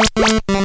Música